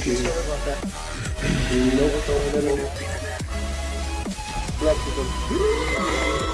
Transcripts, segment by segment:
Sorry about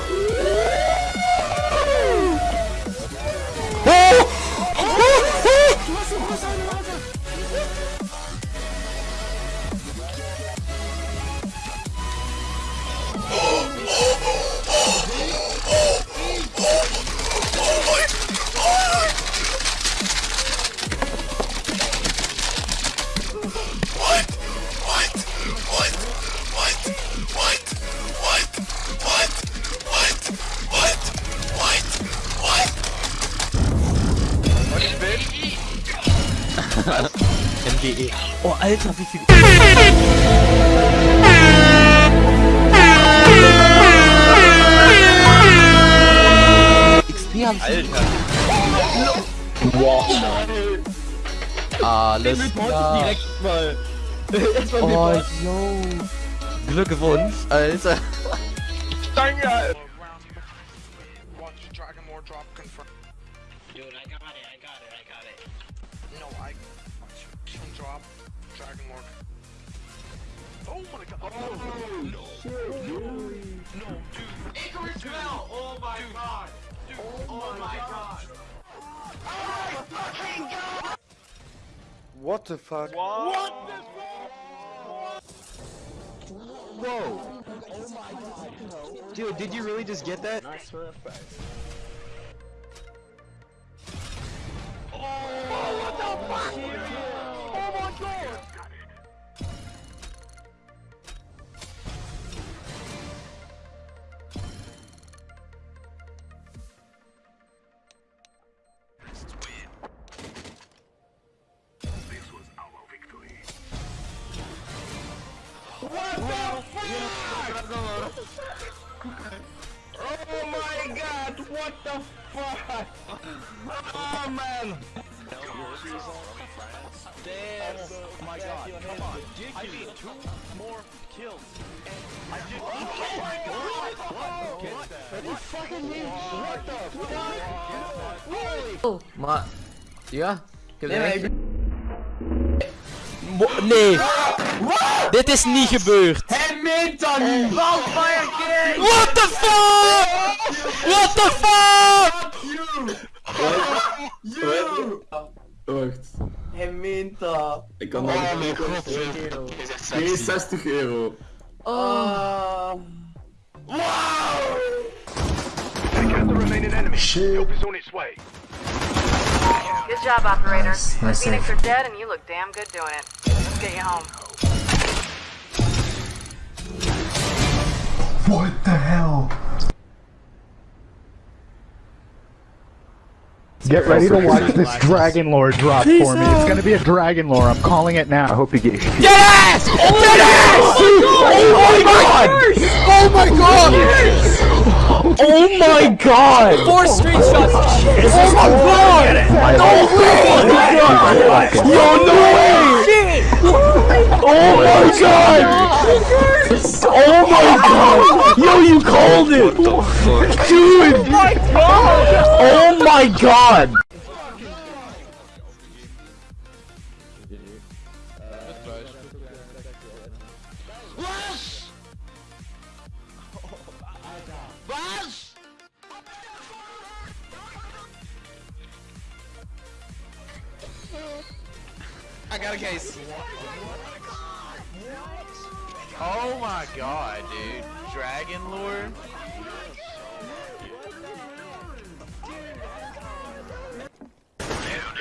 MGE. Oh, Alter, wie viel. XP hab ich. Alles klar. Direkt mal. Erstmal Oh, yo. Glückwunsch, Alter. Danke. Watch Dragon Lore. Oh my god. Oh no. No, dude. Icarus fell! Oh my god! Dude, Oh, oh my god! Oh what the fuck? Whoa. Dude, did you really just get that? Oh my god, what the fuck? Oh man! Damn! Oh my god, come on. I need two more kills. I just Oh my god! What? What? You fucking mean? What the fuck? Holy Maar, ja, ik heb nee, nee. Dit is niet gebeurd. Meent dat niet! Wildfire King! What the fuck? What the fuck? Wacht. Hij meent dat. Ik kan nog Oh mijn god, Euro. 62 euro. Ah. Get the remaining enemy. Help is on its way. Good job, operator. The Phoenix are dead, and you look damn good doing it. Let's get you home. Get ready to watch this Dragon Lore drop for me. It's gonna be a Dragon Lore. I'm calling it now. I hope you get your Yes! Yes! Oh my god! Oh my god! Oh my god! Four screenshots! Oh my god! No way! Yo, no way! Oh my god! Oh my oh god! Yo, you called it! Dude! Oh my god! Oh my god! I got a case. Oh my god, dude. Dragon lore?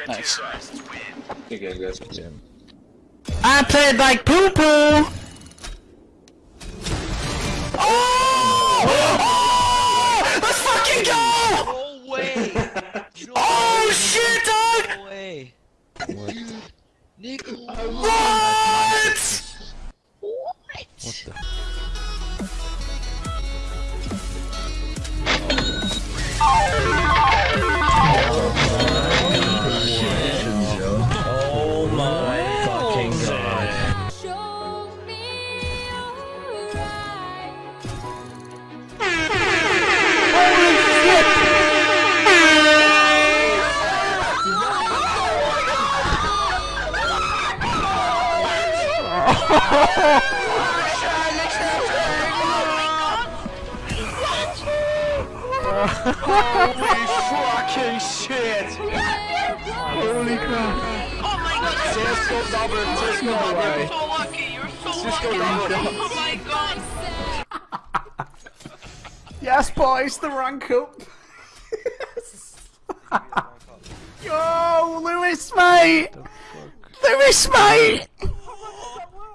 Nice. I played like poo poo! Oh! oh! Let's fucking go! No way! Oh shit, dog! No way! Nico! What? Oh my fucking god. Show alright. Fucking shit! Holy crap! Oh my god, Cisco double, Cisco double. You're so lucky. You're so lucky. Oh my god. Yes, boys, the rank up. yes. Yo, Lewis, mate. Lewis, mate.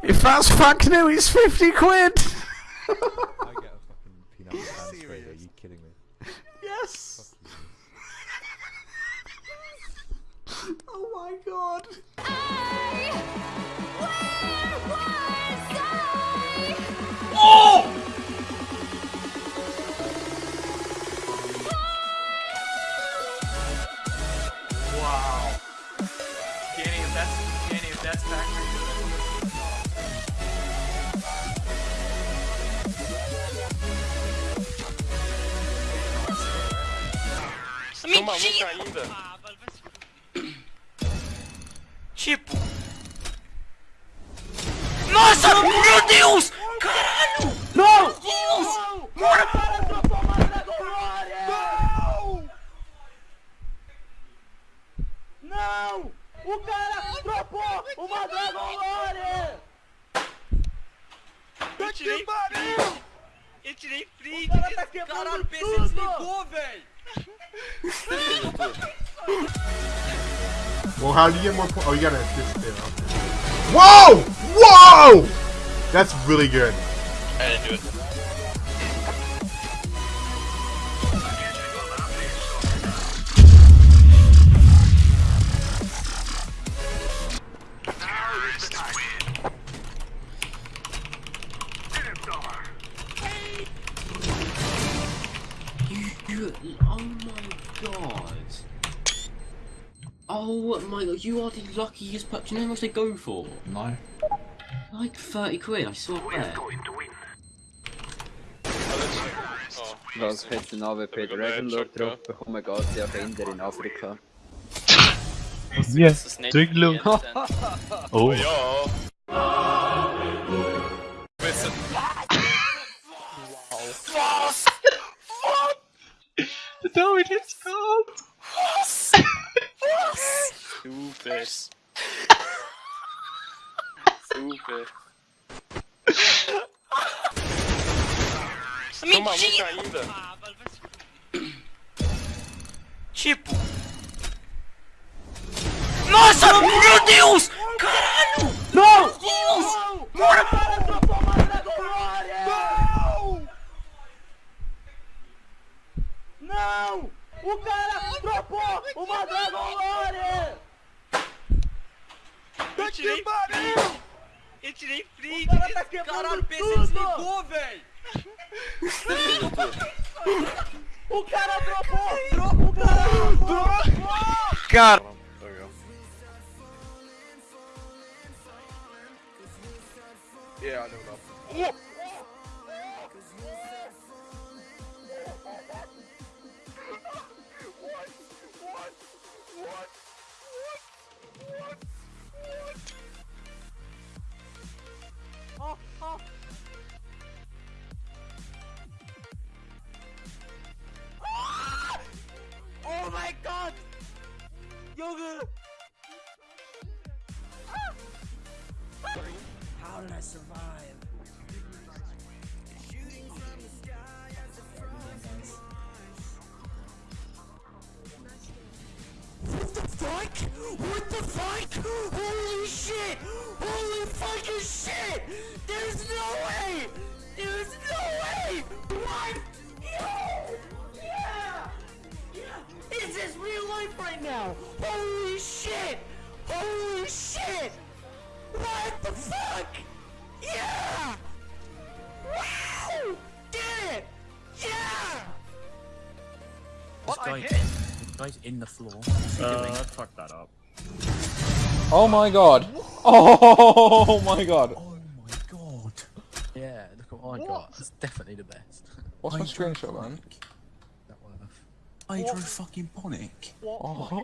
If that's fuck new, it's 50 quid. I get a fucking peanut butter transfer. Are you kidding me? yes. Oh my god. I, where was I? Oh! Wow. Danny, if that's Danny, if that's factory. Toma muito ainda. Tipo. Nossa, meu Deus! Caralho! Não! Meu Deus! Não! O cara dropou uma Dragon Lore! Eu tirei Eu tirei print! O cara tá quebrando Caralho, o PC desligou, velho! Well, how do you get more points? Oh, you gotta. Okay. Whoa! Whoa! That's really good. I didn't do it. My god, you are the luckiest pup. Do you know how much they go for? No. Like 30 quid, I swear. Was hätte ein AWP Dragon Lore drauf bekommen, geht ja Kinder in Afrika. Yes, Dragon Lore. Oh. Ja. David, let's go! Super. Super. Mentira! ainda. Tipo. Nossa, não, meu Deus! Não, Caralho! Não! Meu Deus! Bora! Não! Não! O cara dropou uma Dragolore! Tirei Eu tirei print! O cara tá quebrando Caralho, o PC desligou, velho! O cara dropou! Dropou! O cara dropou! Cara. Yeah, I know. Oh fuck? What the fuck? Holy shit! Holy fucking shit! There's no way! There's no way! What? Yo! Yeah! Yeah! Is this real life right now? Holy shit! Holy shit! What the fuck? Yeah! Wow! Did it! Yeah! This guy, this guy's in the floor. Uh, What's he doing? fuck that up. Oh my god. Oh my god. Oh my god. Yeah, look at what I got. That's definitely the best. What's my screenshot, man? That worth. Hydro fucking Ponic. Oh.